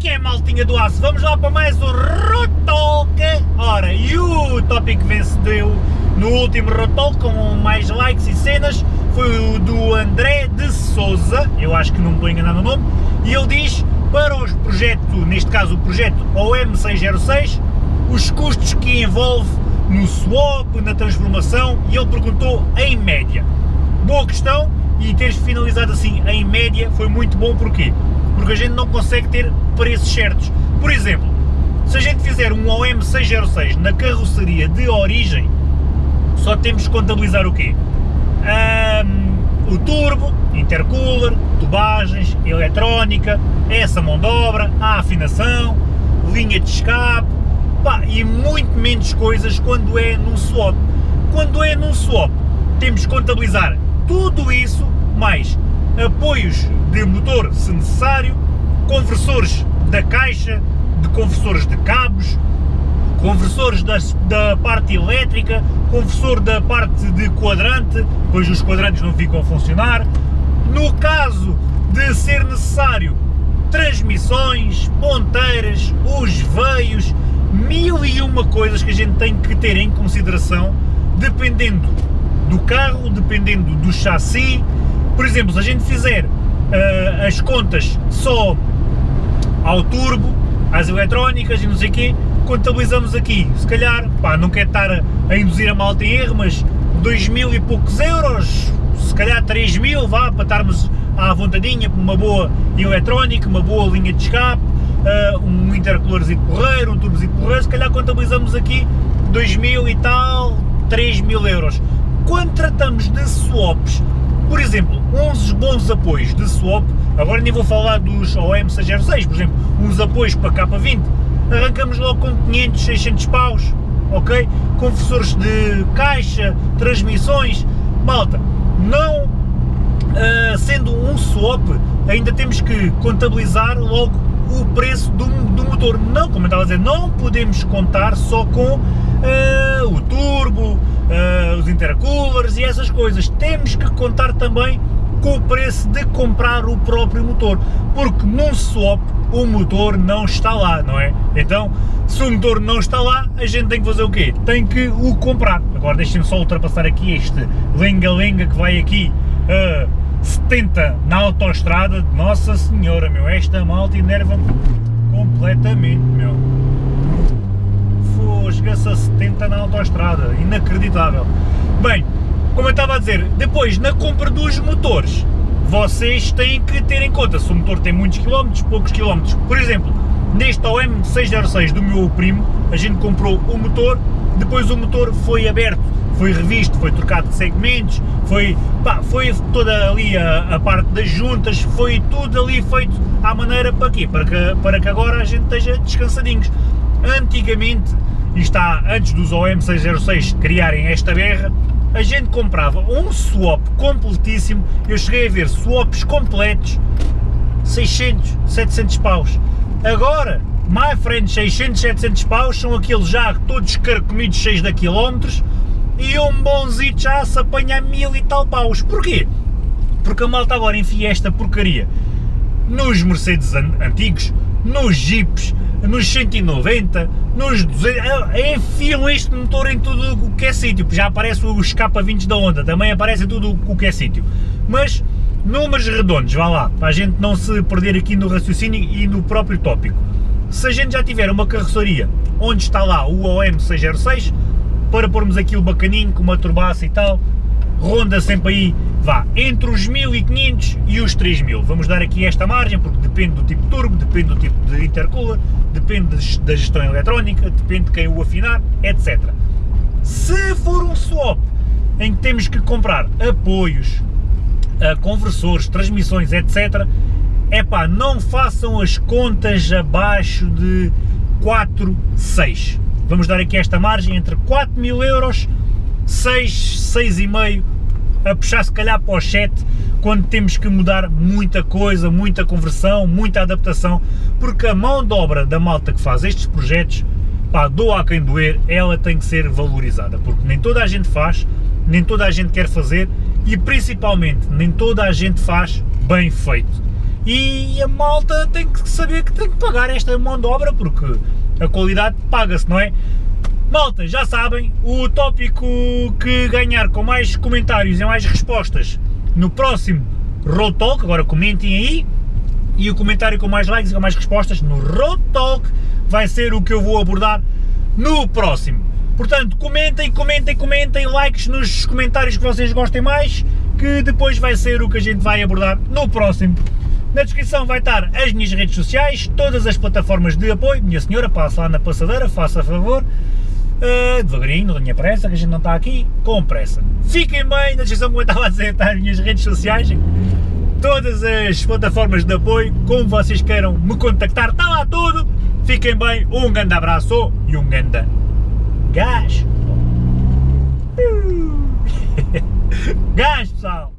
que é, maltinha do aço? Vamos lá para mais um Rotalk! Ora, e o tópico vencedeu no último Rotalk com mais likes e cenas foi o do André de Souza, eu acho que não me estou enganando no nome, e ele diz para o projeto, neste caso o projeto OM606, os custos que envolve no swap, na transformação, e ele perguntou em média. Boa questão, e teres finalizado assim em média foi muito bom, porquê? Porque a gente não consegue ter preços certos. Por exemplo, se a gente fizer um OM606 na carroceria de origem, só temos que contabilizar o quê? Um, o turbo, intercooler, tubagens, eletrónica, essa mão de obra, a afinação, linha de escape, pá, e muito menos coisas quando é num swap. Quando é num swap, temos que contabilizar tudo isso, apoios de motor se necessário, conversores da caixa, de conversores de cabos, conversores da, da parte elétrica, conversor da parte de quadrante, pois os quadrantes não ficam a funcionar. No caso de ser necessário transmissões, ponteiras, os veios, mil e uma coisas que a gente tem que ter em consideração, dependendo do carro, dependendo do chassi. Por exemplo, se a gente fizer uh, as contas só ao turbo, às eletrónicas e não sei o quê, contabilizamos aqui, se calhar, pá, não quero estar a, a induzir a malta em erro, mas 2 mil e poucos euros, se calhar 3 mil, vá, para estarmos à vontadinha, uma boa eletrónica, uma boa linha de escape, uh, um intercoolerzinho porreiro, um turbozinho porreiro, se calhar contabilizamos aqui 2 mil e tal, 3 mil euros. Quando tratamos de swaps, por exemplo, uns bons apoios de swap, agora nem vou falar dos OM606, por exemplo, uns apoios para K20, arrancamos logo com 500, 600 paus, ok? Confessores de caixa, transmissões, malta, não uh, sendo um swap, ainda temos que contabilizar logo o preço do, do motor. Não, como eu estava a dizer, não podemos contar só com uh, o turbo, uh, os intercoolers e essas coisas. Temos que contar também com o preço de comprar o próprio motor, porque num swap o motor não está lá, não é? Então, se o motor não está lá, a gente tem que fazer o quê? Tem que o comprar. Agora deixem-me só ultrapassar aqui este lenga-lenga que vai aqui uh, 70 na autoestrada. Nossa senhora, meu, esta malta enerva-me completamente, a 70 na autoestrada, inacreditável. Bem, como eu estava a dizer, depois na compra dos motores, vocês têm que ter em conta se o motor tem muitos quilómetros, poucos quilómetros. Por exemplo, neste OM606 do meu primo, a gente comprou o motor, depois o motor foi aberto, foi revisto, foi trocado de segmentos, foi, pá, foi toda ali a, a, parte das juntas, foi tudo ali feito à maneira para quê? Para que, para que agora a gente esteja descansadinhos. Antigamente e está antes dos OM606 criarem esta berra, a gente comprava um swap completíssimo, eu cheguei a ver swaps completos, 600, 700 paus. Agora, my friend, 600, 700 paus são aqueles já todos carcomidos, cheios de quilómetros, e um bonzito já se apanha mil e tal paus. Porquê? Porque a malta agora enfia esta porcaria nos Mercedes antigos, nos Jeeps, nos 190, nos 200, é, enfiam este motor em tudo o que é sítio, já aparece o escapa 20 da Honda, também aparece tudo o que é sítio, mas números redondos, vá lá, para a gente não se perder aqui no raciocínio e no próprio tópico. Se a gente já tiver uma carroceria onde está lá o OM606, para pormos aquilo bacaninho, com uma turbaça e tal, ronda sempre aí, vá, entre os 1500 e os 3000. Vamos dar aqui esta margem, porque depende do tipo de turbo, depende do tipo de intercooler, depende da gestão eletrónica, depende de quem o afinar, etc. Se for um swap em que temos que comprar apoios, conversores, transmissões, etc., é pá, não façam as contas abaixo de 4, 6. Vamos dar aqui esta margem entre 4 mil euros 6, 6,5 a puxar se calhar para os 7 quando temos que mudar muita coisa, muita conversão, muita adaptação, porque a mão de obra da malta que faz estes projetos, pá, doa a quem doer, ela tem que ser valorizada, porque nem toda a gente faz, nem toda a gente quer fazer e principalmente nem toda a gente faz bem feito. e a malta tem que saber que tem que pagar esta mão de obra porque a qualidade paga-se, não é? Malta, já sabem, o tópico que ganhar com mais comentários e mais respostas no próximo Road Talk, agora comentem aí, e o comentário com mais likes e com mais respostas no Road Talk vai ser o que eu vou abordar no próximo. Portanto, comentem, comentem, comentem, likes nos comentários que vocês gostem mais, que depois vai ser o que a gente vai abordar no próximo. Na descrição vai estar as minhas redes sociais, todas as plataformas de apoio. Minha senhora, passa lá na passadeira, faça favor. Uh, devagarinho, não tenha pressa, que a gente não está aqui com pressa. Fiquem bem, na descrição como eu estava a dizer, está as minhas redes sociais, todas as plataformas de apoio, como vocês queiram me contactar, está lá tudo. Fiquem bem, um grande abraço e um grande gás. gás, pessoal!